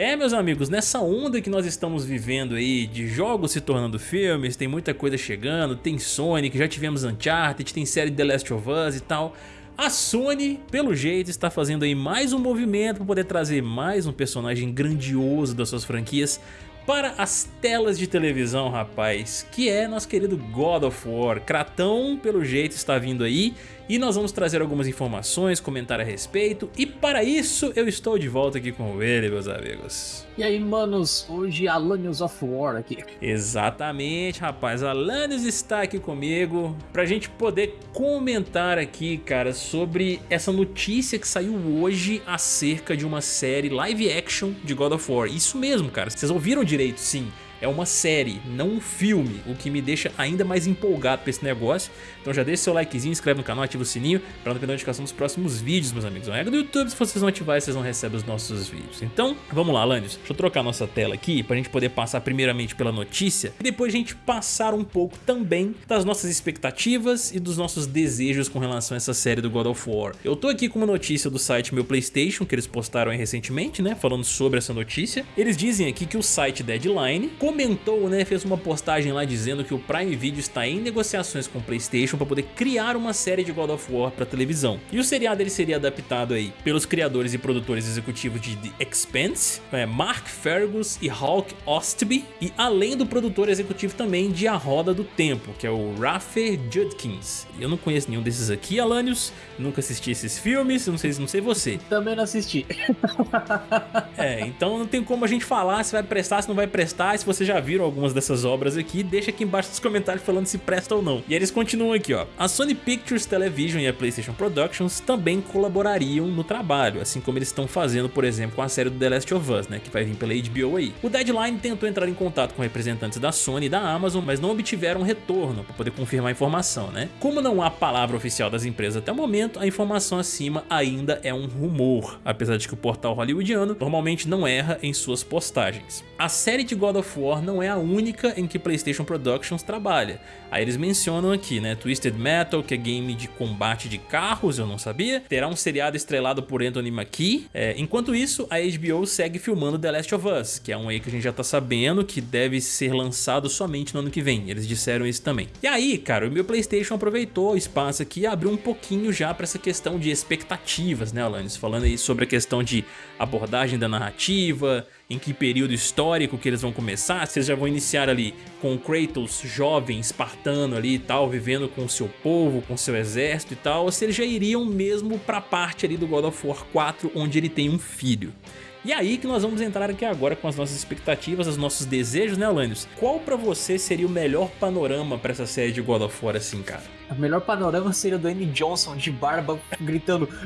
É, meus amigos, nessa onda que nós estamos vivendo aí de jogos se tornando filmes, tem muita coisa chegando, tem Sonic, já tivemos Uncharted, tem série The Last of Us e tal. A Sony, pelo jeito, está fazendo aí mais um movimento para poder trazer mais um personagem grandioso das suas franquias para as telas de televisão, rapaz, que é nosso querido God of War. Kratão, pelo jeito, está vindo aí e nós vamos trazer algumas informações, comentar a respeito e para isso eu estou de volta aqui com ele, meus amigos. E aí, manos, hoje Alanios of War aqui. Exatamente, rapaz, Alanios está aqui comigo pra gente poder comentar aqui, cara, sobre essa notícia que saiu hoje acerca de uma série live action de God of War. Isso mesmo, cara, vocês ouviram direito, sim é uma série, não um filme, o que me deixa ainda mais empolgado pra esse negócio. Então já deixa seu likezinho, inscreve no canal, ativa o sininho para não perder a notificação dos próximos vídeos, meus amigos. É do YouTube, se vocês não ativarem, vocês não recebem os nossos vídeos. Então, vamos lá, Landios. Deixa eu trocar nossa tela aqui pra gente poder passar primeiramente pela notícia e depois a gente passar um pouco também das nossas expectativas e dos nossos desejos com relação a essa série do God of War. Eu tô aqui com uma notícia do site Meu Playstation, que eles postaram aí recentemente, né, falando sobre essa notícia. Eles dizem aqui que o site Deadline comentou, né, fez uma postagem lá dizendo que o Prime Video está em negociações com o Playstation para poder criar uma série de God of War para televisão. E o seriado ele seria adaptado aí pelos criadores e produtores executivos de The Expanse, é, Mark Fergus e Hawk Ostby, e além do produtor executivo também de A Roda do Tempo, que é o Rafe Judkins. Eu não conheço nenhum desses aqui, Alanios, nunca assisti esses filmes, não sei, não sei você. Também não assisti. é, então não tem como a gente falar se vai prestar, se não vai prestar, se você já viram algumas dessas obras aqui, deixa aqui embaixo nos comentários falando se presta ou não. E eles continuam aqui, ó. A Sony Pictures Television e a PlayStation Productions também colaborariam no trabalho, assim como eles estão fazendo, por exemplo, com a série do The Last of Us, né, que vai vir pela HBO aí. O Deadline tentou entrar em contato com representantes da Sony e da Amazon, mas não obtiveram retorno para poder confirmar a informação, né? Como não há palavra oficial das empresas até o momento, a informação acima ainda é um rumor, apesar de que o portal hollywoodiano normalmente não erra em suas postagens. A série de God of War não é a única em que PlayStation Productions trabalha. Aí eles mencionam aqui, né, Twisted Metal, que é game de combate de carros, eu não sabia. Terá um seriado estrelado por Anthony Mackie. É, enquanto isso, a HBO segue filmando The Last of Us, que é um aí que a gente já tá sabendo que deve ser lançado somente no ano que vem. Eles disseram isso também. E aí, cara, o meu Playstation aproveitou o espaço aqui e abriu um pouquinho já para essa questão de expectativas, né, Alanis? Falando aí sobre a questão de abordagem da narrativa, em que período histórico que eles vão começar, se eles já vão iniciar ali com Kratos jovem, espartano ali e tal, vivendo com seu povo, com seu exército e tal, ou se eles já iriam mesmo pra parte ali do God of War 4, onde ele tem um filho. E aí que nós vamos entrar aqui agora com as nossas expectativas, os nossos desejos, né, Alanios? Qual pra você seria o melhor panorama pra essa série de God of War assim, cara? O melhor panorama seria o do Andy Johnson de barba gritando!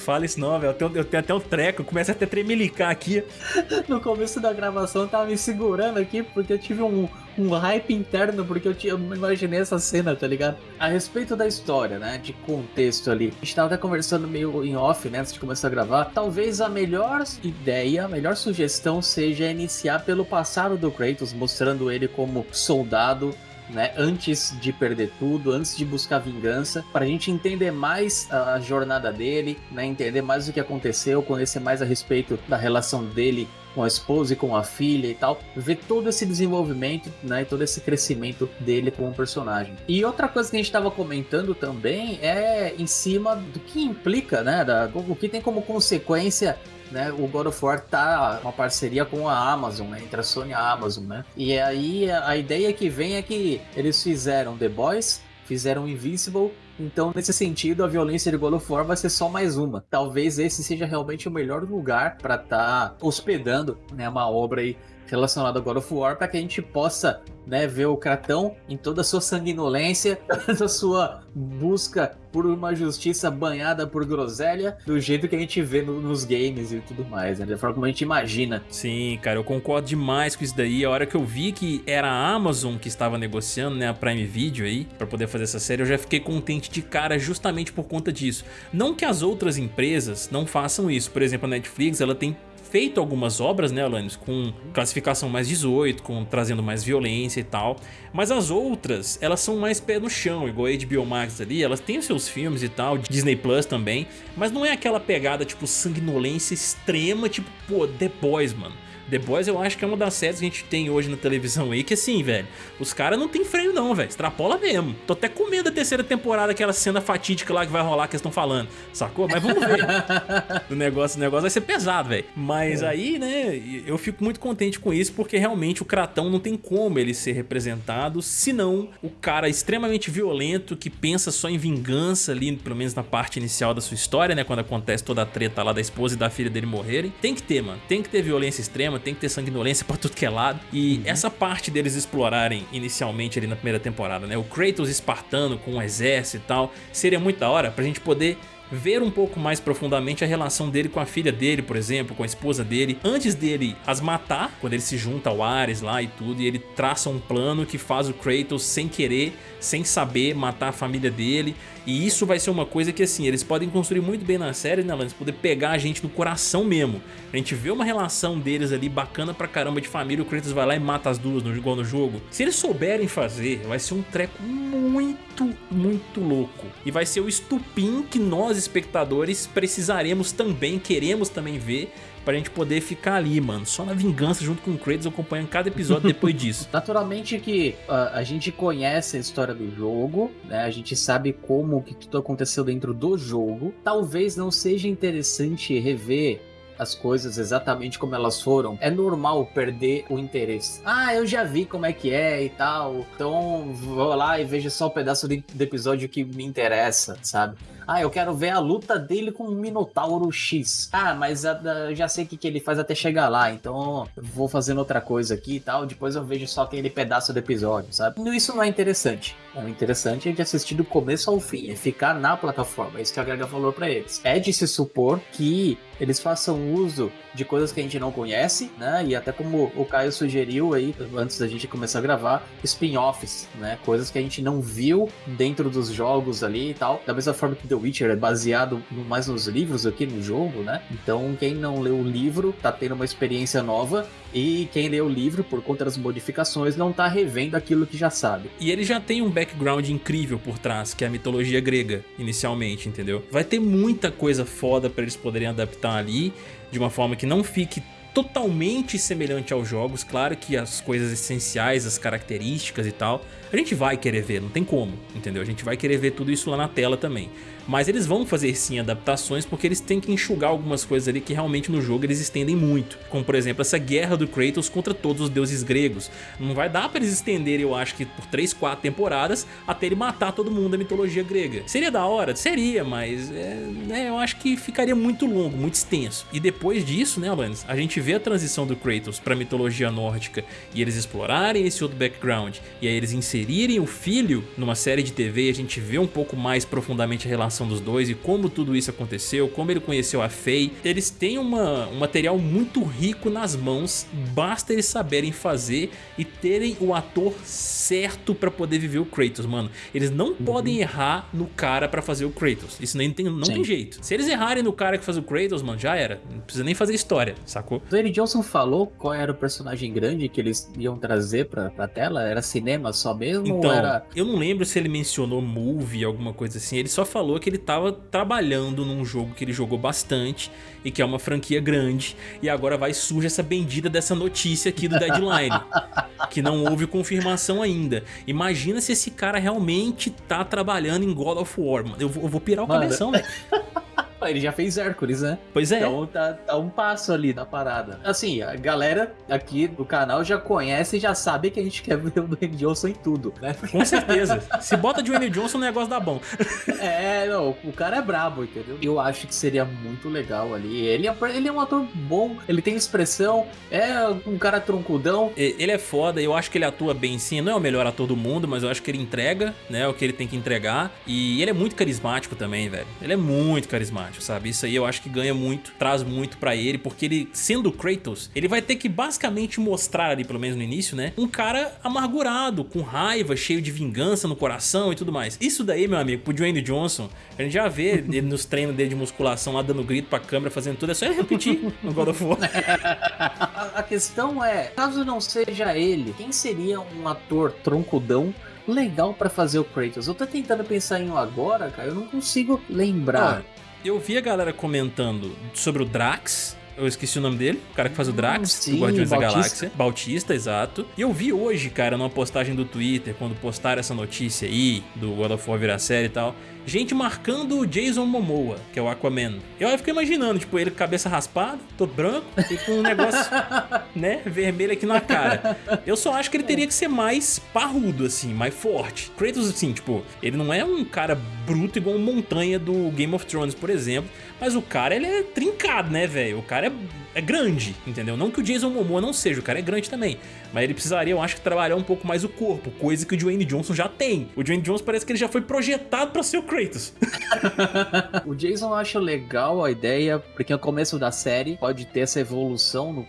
Fala isso não, velho. Eu tenho, eu tenho até o treco, começa até a tremelicar aqui. No começo da gravação eu tava me segurando aqui porque eu tive um, um hype interno, porque eu, tinha, eu imaginei essa cena, tá ligado? A respeito da história, né, de contexto ali. A gente tava até conversando meio em off, né, antes de começar a gravar. Talvez a melhor ideia, a melhor sugestão seja iniciar pelo passado do Kratos, mostrando ele como soldado né, antes de perder tudo, antes de buscar vingança, para a gente entender mais a jornada dele, né, entender mais o que aconteceu, conhecer mais a respeito da relação dele com a esposa e com a filha e tal, ver todo esse desenvolvimento, né, todo esse crescimento dele como personagem. E outra coisa que a gente estava comentando também é em cima do que implica, né, da, o que tem como consequência né, o God of War tá uma parceria com a Amazon, né, entre a Sony e a Amazon, né? E aí a ideia que vem é que eles fizeram The Boys, fizeram Invincible, então nesse sentido a violência de God of War vai ser só mais uma. Talvez esse seja realmente o melhor lugar para estar tá hospedando, né, uma obra aí relacionada a God of War para que a gente possa né, ver o Kratão em toda a sua sanguinolência, toda a sua busca por uma justiça banhada por groselha, do jeito que a gente vê no, nos games e tudo mais, né, da forma como a gente imagina. Sim, cara, eu concordo demais com isso daí. A hora que eu vi que era a Amazon que estava negociando, né, a Prime Video aí, para poder fazer essa série, eu já fiquei contente de cara justamente por conta disso. Não que as outras empresas não façam isso, por exemplo, a Netflix, ela tem feito algumas obras, né, Alanis, com classificação mais 18, com trazendo mais violência e tal, mas as outras, elas são mais pé no chão, igual a HBO Max ali, elas têm os seus filmes e tal, Disney Plus também, mas não é aquela pegada tipo sanguinolência extrema, tipo, pô, The Boys, mano. The Boys eu acho que é uma das séries que a gente tem hoje na televisão aí, que assim, velho, os caras não tem freio não, velho, extrapola mesmo. Tô até com medo da terceira temporada, aquela cena fatídica lá que vai rolar que eles estão falando, sacou? Mas vamos ver. o, negócio, o negócio vai ser pesado, velho. Mas é. aí, né, eu fico muito contente com isso, porque realmente o Kratão não tem como ele ser representado, senão o cara extremamente violento, que pensa só em vingança ali, pelo menos na parte inicial da sua história, né, quando acontece toda a treta lá da esposa e da filha dele morrerem. Tem que ter, mano, tem que ter violência extrema, tem que ter sanguinolência pra tudo que é lado. E uhum. essa parte deles explorarem inicialmente ali na primeira temporada, né? O Kratos espartano com o exército e tal, seria muito da hora pra gente poder ver um pouco mais profundamente a relação dele com a filha dele, por exemplo, com a esposa dele, antes dele as matar, quando ele se junta ao Ares lá e tudo, e ele traça um plano que faz o Kratos sem querer, sem saber, matar a família dele, e isso vai ser uma coisa que assim, eles podem construir muito bem na série, né, Lance? Poder pegar a gente no coração mesmo. A gente vê uma relação deles ali bacana pra caramba de família, o Kratos vai lá e mata as duas no, igual no jogo. Se eles souberem fazer, vai ser um treco muito, muito louco. E vai ser o estupim que nós, espectadores, precisaremos também, queremos também ver pra gente poder ficar ali, mano, só na vingança junto com o Kratos acompanhando cada episódio depois disso. Naturalmente que uh, a gente conhece a história do jogo, né? A gente sabe como que tudo aconteceu dentro do jogo. Talvez não seja interessante rever as coisas exatamente como elas foram, é normal perder o interesse. Ah, eu já vi como é que é e tal, então vou lá e vejo só o um pedaço do episódio que me interessa, sabe? Ah, eu quero ver a luta dele com o Minotauro X. Ah, mas eu já sei o que, que ele faz até chegar lá, então vou fazendo outra coisa aqui e tal. Depois eu vejo só aquele pedaço do episódio, sabe? Isso não é interessante. O interessante é de assistir do começo ao fim, é ficar na plataforma. É isso que a Grega falou para eles. É de se supor que eles façam uso de coisas que a gente não conhece, né? E até como o Caio sugeriu aí, antes da gente começar a gravar, spin-offs, né? Coisas que a gente não viu dentro dos jogos ali e tal. Da mesma forma que The Witcher é baseado mais nos livros aqui no jogo, né? Então quem não leu o livro tá tendo uma experiência nova e quem lê o livro, por conta das modificações, não tá revendo aquilo que já sabe. E ele já tem um background incrível por trás, que é a mitologia grega, inicialmente, entendeu? Vai ter muita coisa foda pra eles poderem adaptar ali de uma forma que não fique totalmente semelhante aos jogos, claro que as coisas essenciais, as características e tal, a gente vai querer ver, não tem como, entendeu? A gente vai querer ver tudo isso lá na tela também. Mas eles vão fazer sim adaptações porque eles têm que enxugar algumas coisas ali que realmente no jogo eles estendem muito. Como por exemplo essa guerra do Kratos contra todos os deuses gregos. Não vai dar pra eles estenderem eu acho que por 3, 4 temporadas até ele matar todo mundo da mitologia grega. Seria da hora? Seria, mas é, né, eu acho que ficaria muito longo, muito extenso. E depois disso, né Alanis, a gente vê a transição do Kratos pra mitologia nórdica e eles explorarem esse outro background e aí eles inserirem o filho numa série de TV e a gente vê um pouco mais profundamente a relação relação dos dois e como tudo isso aconteceu, como ele conheceu a Faye. Eles têm uma, um material muito rico nas mãos, basta eles saberem fazer e terem o ator certo pra poder viver o Kratos, mano. Eles não uhum. podem errar no cara pra fazer o Kratos, isso nem tem, não Sim. tem jeito. Se eles errarem no cara que faz o Kratos, mano, já era. Não precisa nem fazer história, sacou? O Dwayne Johnson falou qual era o personagem grande que eles iam trazer pra, pra tela? Era cinema só mesmo? Então, era... eu não lembro se ele mencionou movie, alguma coisa assim. Ele só falou que ele estava trabalhando num jogo que ele jogou bastante e que é uma franquia grande e agora vai surge essa bendita dessa notícia aqui do Deadline que não houve confirmação ainda. Imagina se esse cara realmente tá trabalhando em God of War, mano. Eu vou, eu vou pirar o Mano. cabeção, velho. Ele já fez Hércules, né? Pois é. Então tá, tá, um passo ali da parada. Assim, a galera aqui do canal já conhece e já sabe que a gente quer ver o Dwayne Johnson em tudo, né? Com certeza. Se bota Dwayne Johnson, o negócio dá bom. é, não, o cara é brabo, entendeu? Eu acho que seria muito legal ali. Ele é, ele é um ator bom, ele tem expressão, é um cara troncudão. Ele é foda, eu acho que ele atua bem sim. Não é o melhor ator do mundo, mas eu acho que ele entrega, né, o que ele tem que entregar. E ele é muito carismático também, velho. Ele é muito carismático. Sabe? Isso aí eu acho que ganha muito, traz muito pra ele, porque ele, sendo Kratos, ele vai ter que basicamente mostrar ali, pelo menos no início, né? Um cara amargurado, com raiva, cheio de vingança no coração e tudo mais. Isso daí, meu amigo, pro Dwayne Johnson, a gente já vê ele nos treinos dele de musculação lá dando grito pra câmera, fazendo tudo, é só ele repetir no God of War. a questão é, caso não seja ele, quem seria um ator troncudão legal para fazer o Kratos. Eu tô tentando pensar em um agora, cara, eu não consigo lembrar. Ah, eu vi a galera comentando sobre o Drax, eu esqueci o nome dele, o cara que faz o Drax, hum, sim, do Guardiões Bautista. da Galáxia. Bautista, exato. E eu vi hoje, cara, numa postagem do Twitter, quando postaram essa notícia aí, do God of War virar série e tal, gente marcando o Jason Momoa, que é o Aquaman. Eu fico imaginando, tipo, ele com cabeça raspada, todo branco, e com um negócio, né, vermelho aqui na cara. Eu só acho que ele teria que ser mais parrudo, assim, mais forte. Kratos, assim, tipo, ele não é um cara bruto igual uma montanha do Game of Thrones, por exemplo, mas o cara, ele é trincado, né, velho? O cara é, é grande, entendeu? Não que o Jason Momoa não seja, o cara é grande também. Mas ele precisaria, eu acho que trabalhar um pouco mais o corpo, coisa que o Dwayne Johnson já tem. O Dwayne Johnson parece que ele já foi projetado pra ser o Kratos. o Jason eu acho legal a ideia, porque no começo da série pode ter essa evolução no,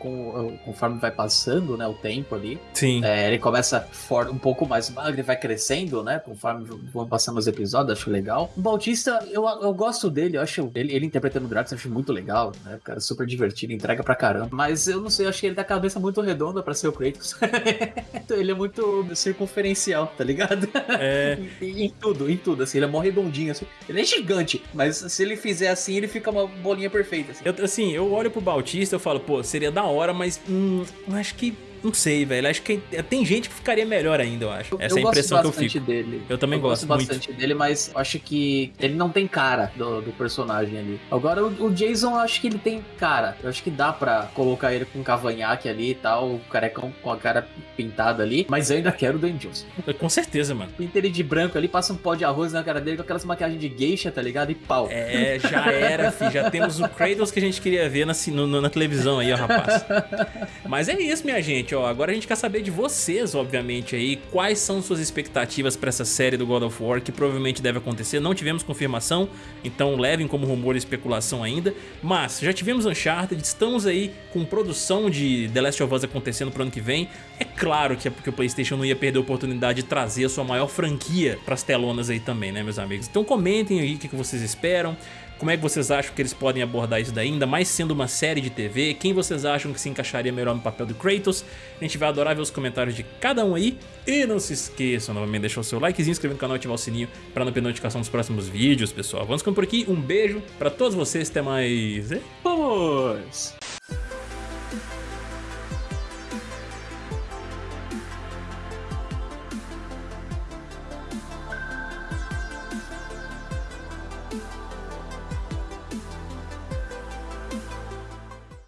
conforme vai passando, né, o tempo ali. Sim. É, ele começa um pouco mais magro e vai crescendo, né, conforme vão passando os episódios, acho legal. O Bautista, eu, eu gosto dele, eu acho ele, ele interpretando o Drax, eu acho muito legal, né, cara super divertido, entrega pra caramba. Mas eu não sei, eu acho que ele a cabeça muito redonda pra ser o Kratos. ele é muito circunferencial, tá ligado? É. em, em, tudo, em tudo, assim, ele é mó redondinho, assim. Ele é gigante, mas se ele fizer assim, ele fica uma bolinha perfeita. Assim, eu, assim, eu olho pro Bautista e falo, pô, seria da hora, mas hum, acho que não sei, velho. Acho que tem gente que ficaria melhor ainda, eu acho. Essa eu é a impressão que eu fico. Dele. Eu também eu gosto, gosto bastante muito. dele, mas acho que ele não tem cara do, do personagem ali. Agora, o, o, Jason, eu acho que ele tem cara. Eu acho que dá pra colocar ele com um cavanhaque ali e tal, o carecão com a cara pintada ali. Mas eu ainda quero o Dan Johnson. Com certeza, mano. Pinta ele de branco ali, passa um pó de arroz na cara dele com aquelas maquiagens de geisha, tá ligado? E pau. É, já era, fi. Já temos o Kratos que a gente queria ver na, no, na televisão aí, ó, rapaz. Mas é isso, minha gente, ó. Agora a gente quer saber saber de vocês, obviamente, aí, quais são suas expectativas para essa série do God of War, que provavelmente deve acontecer. Não tivemos confirmação, então levem como rumor e especulação ainda. Mas já tivemos Uncharted, estamos aí com produção de The Last of Us acontecendo pro ano que vem. É claro que é porque o PlayStation não ia perder a oportunidade de trazer a sua maior franquia pras telonas aí também, né, meus amigos? Então comentem aí o que vocês esperam. Como é que vocês acham que eles podem abordar isso daí, ainda mais sendo uma série de TV? Quem vocês acham que se encaixaria melhor no papel do Kratos? A gente vai adorar ver os comentários de cada um aí. E não se esqueçam novamente de deixar o seu likezinho, inscrever no canal e ativar o sininho para não perder notificação dos próximos vídeos, pessoal. Vamos ficando por aqui, um beijo para todos vocês, até mais. Vamos!